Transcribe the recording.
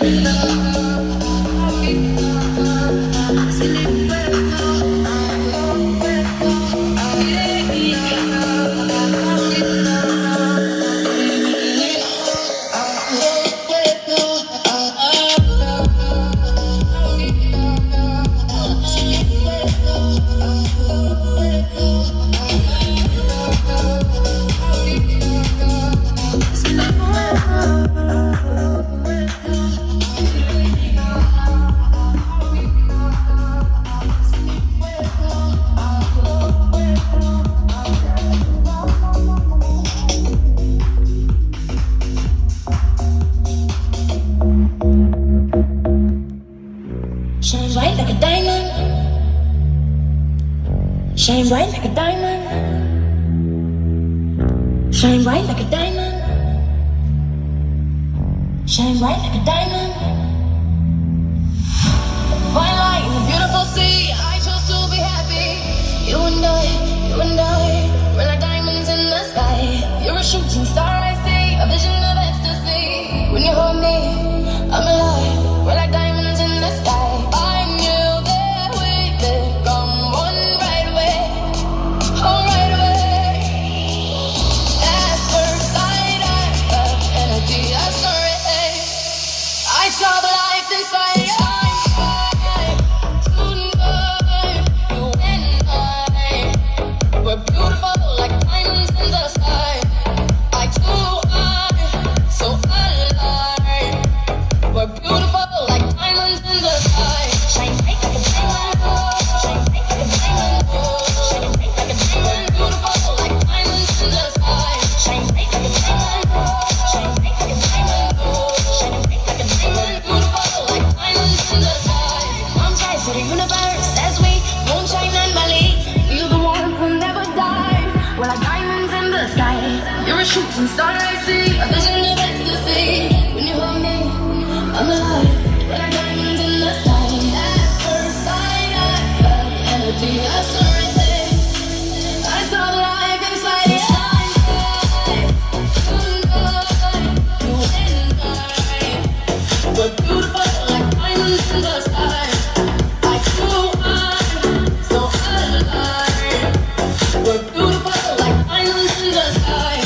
baby, love. Shine bright like a diamond. Shine bright like a diamond. Shine bright like a diamond. Shine bright like a diamond. Fine light in a beautiful sea. I chose to be happy. You and I, you and I, we're like diamonds in the sky. You're a shooting star I You're a shooting I see. A vision of ecstasy. When you hold me, I'm alive. Like diamonds in the sky. At first sight, I felt energy. I saw. I the life inside and I were beautiful like diamonds in the sky. I. We're beautiful like in the sky.